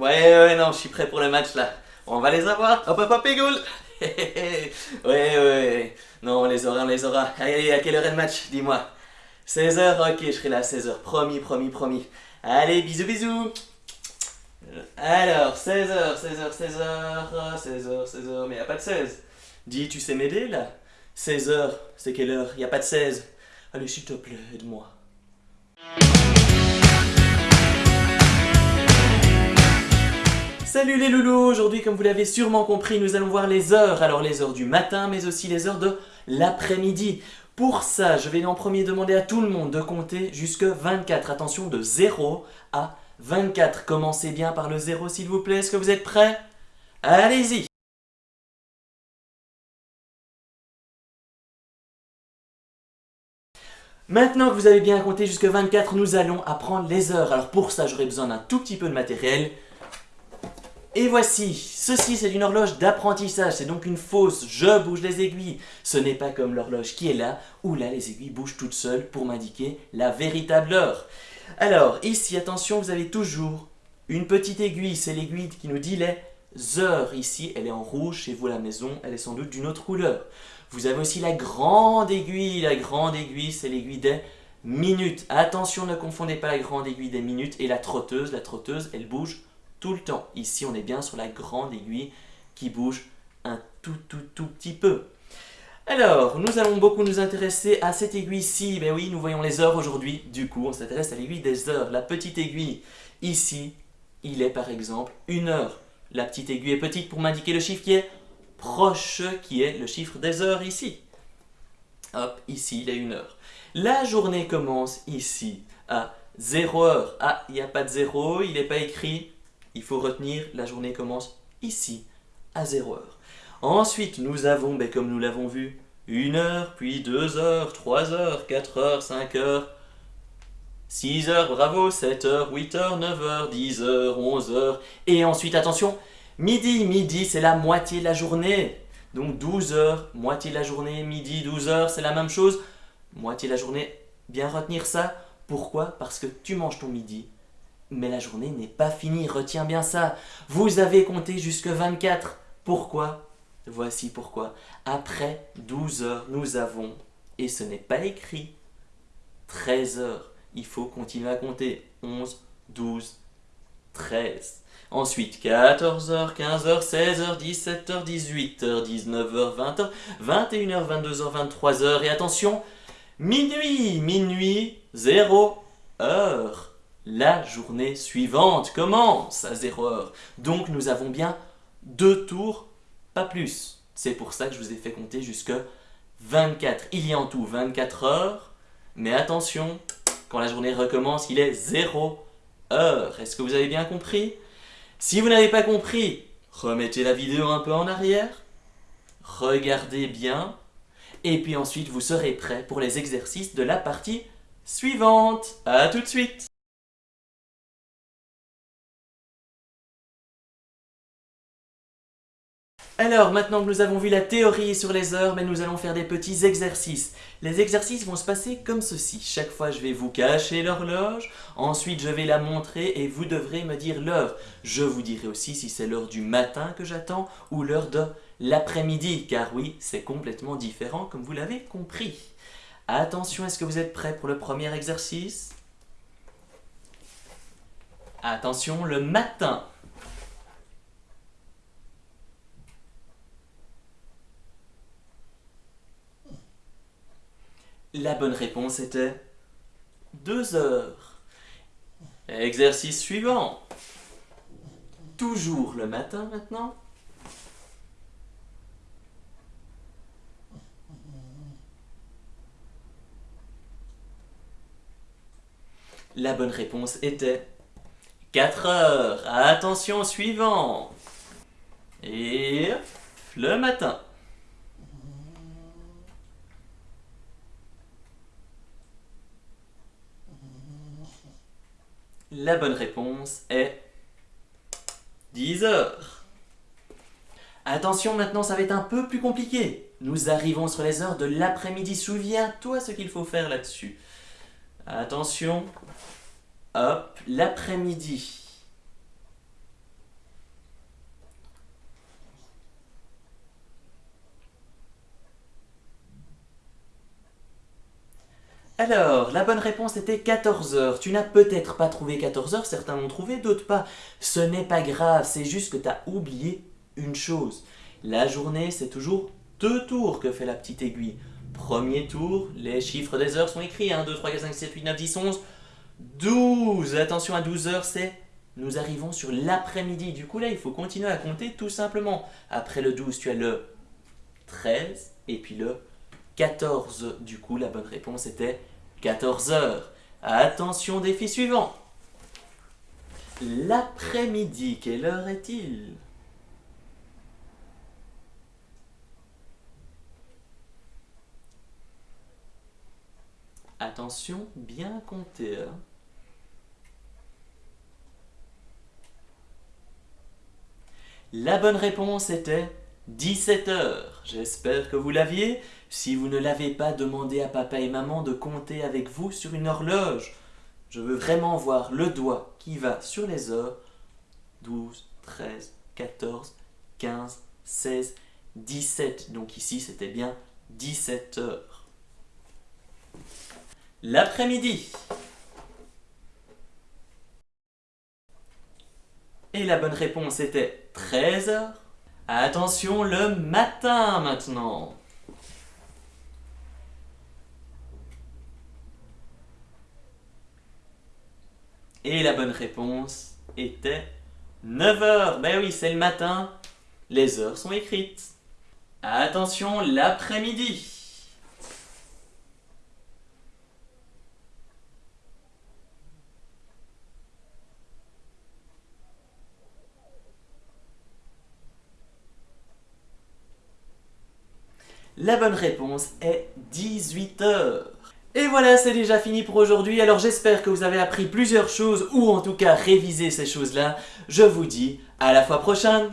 ouais, non, je suis prêt pour le match là. On va les avoir. Hop, hop, hop, Ouais, ouais, ouais. Non, on les aura, on les aura. Allez, allez, à quelle heure est le match? Dis-moi. 16h Ok, je serai là à 16h. Promis, promis, promis. Allez, bisous, bisous alors, 16h, 16h, 16h, 16h, 16h, mais y a pas de 16. Dis, tu sais m'aider là? 16h, c'est quelle heure? Y a pas de 16. Allez, s'il te plaît, aide-moi. Salut les loulous Aujourd'hui, comme vous l'avez sûrement compris, nous allons voir les heures. Alors les heures du matin, mais aussi les heures de l'après-midi. Pour ça, je vais en premier demander à tout le monde de compter jusque 24. Attention, de 0 à 24. Commencez bien par le 0 s'il vous plaît. Est-ce que vous êtes prêts? Allez-y Maintenant que vous avez bien compté jusque 24, nous allons apprendre les heures. Alors pour ça, j'aurai besoin d'un tout petit peu de matériel. Et voici, ceci c'est une horloge d'apprentissage, c'est donc une fausse, je bouge les aiguilles. Ce n'est pas comme l'horloge qui est là, où là les aiguilles bougent toutes seules pour m'indiquer la véritable heure. Alors, ici, attention, vous avez toujours une petite aiguille, c'est l'aiguille qui nous dit les heures. Ici, elle est en rouge, chez vous la maison, elle est sans doute d'une autre couleur. Vous avez aussi la grande aiguille, la grande aiguille, c'est l'aiguille des minutes. Attention, ne confondez pas la grande aiguille des minutes et la trotteuse. La trotteuse, elle bouge tout le temps. Ici, on est bien sur la grande aiguille qui bouge un tout, tout, tout petit peu. Alors, nous allons beaucoup nous intéresser à cette aiguille-ci. Ben oui, nous voyons les heures aujourd'hui. Du coup, on s'intéresse à l'aiguille des heures. La petite aiguille, ici, il est par exemple une heure. La petite aiguille est petite pour m'indiquer le chiffre qui est proche, qui est le chiffre des heures ici. Hop, ici, il est une heure. La journée commence ici à 0 heure. Ah, il n'y a pas de 0, il n'est pas écrit. Il faut retenir, la journée commence ici à 0 heure. Ensuite, nous avons, ben, comme nous l'avons vu, une heure, puis deux heures, trois heures, quatre heures, cinq heures, six heures, bravo, sept heures, huit heures, neuf heures, dix heures, onze heures. Et ensuite, attention, midi, midi, c'est la moitié de la journée. Donc 12 heures, moitié de la journée, midi, 12 heures, c'est la même chose. Moitié de la journée, bien retenir ça. Pourquoi? Parce que tu manges ton midi, mais la journée n'est pas finie, retiens bien ça. Vous avez compté jusque 24. Pourquoi? Voici pourquoi. Après 12 heures, nous avons, et ce n'est pas écrit, 13 heures. Il faut continuer à compter. 11, 12, 13. Ensuite, 14h, 15h, 16h, 17h, 18h, 19h, 20h, 21h, 22h, 23h. Et attention, minuit, minuit, 0 heure. La journée suivante commence à 0 heure. Donc nous avons bien deux tours plus. C'est pour ça que je vous ai fait compter jusque 24. Il y a en tout 24 heures, mais attention, quand la journée recommence, il est 0 heure. Est-ce que vous avez bien compris? Si vous n'avez pas compris, remettez la vidéo un peu en arrière, regardez bien, et puis ensuite vous serez prêt pour les exercices de la partie suivante. A tout de suite Alors, maintenant que nous avons vu la théorie sur les heures, mais nous allons faire des petits exercices. Les exercices vont se passer comme ceci. Chaque fois, je vais vous cacher l'horloge, ensuite je vais la montrer et vous devrez me dire l'heure. Je vous dirai aussi si c'est l'heure du matin que j'attends ou l'heure de l'après-midi, car oui, c'est complètement différent comme vous l'avez compris. Attention, est-ce que vous êtes prêts pour le premier exercice? Attention, le matin La bonne réponse était 2 heures. Exercice suivant. Toujours le matin maintenant. La bonne réponse était 4 heures. Attention, suivant. Et le matin. La bonne réponse est 10 heures. Attention, maintenant ça va être un peu plus compliqué. Nous arrivons sur les heures de l'après-midi. Souviens-toi ce qu'il faut faire là-dessus. Attention. Hop, l'après-midi. Alors, la bonne réponse était 14 heures. Tu n'as peut-être pas trouvé 14 heures, certains l'ont trouvé, d'autres pas. Ce n'est pas grave, c'est juste que tu as oublié une chose. La journée, c'est toujours deux tours que fait la petite aiguille. Premier tour, les chiffres des heures sont écrits, 1, 2, 3, 4, 5, 6, 7, 8, 9, 10, 11, 12. Attention à 12 heures, c'est nous arrivons sur l'après-midi. Du coup, là, il faut continuer à compter tout simplement. Après le 12, tu as le 13 et puis le 14. Du coup, la bonne réponse était 14 heures. Attention, défi suivant. L'après-midi, quelle heure est-il? Attention, bien compter. Hein. La bonne réponse était 17 heures. J'espère que vous l'aviez. Si vous ne l'avez pas, demandé à papa et maman de compter avec vous sur une horloge. Je veux vraiment voir le doigt qui va sur les heures. 12, 13, 14, 15, 16, 17. Donc ici, c'était bien 17 heures. L'après-midi. Et la bonne réponse était 13 heures. Attention, le matin maintenant. Et la bonne réponse était 9 heures. Ben oui, c'est le matin. Les heures sont écrites. Attention, l'après-midi. La bonne réponse est 18 heures. Et voilà, c'est déjà fini pour aujourd'hui. Alors j'espère que vous avez appris plusieurs choses, ou en tout cas révisé ces choses-là. Je vous dis à la fois prochaine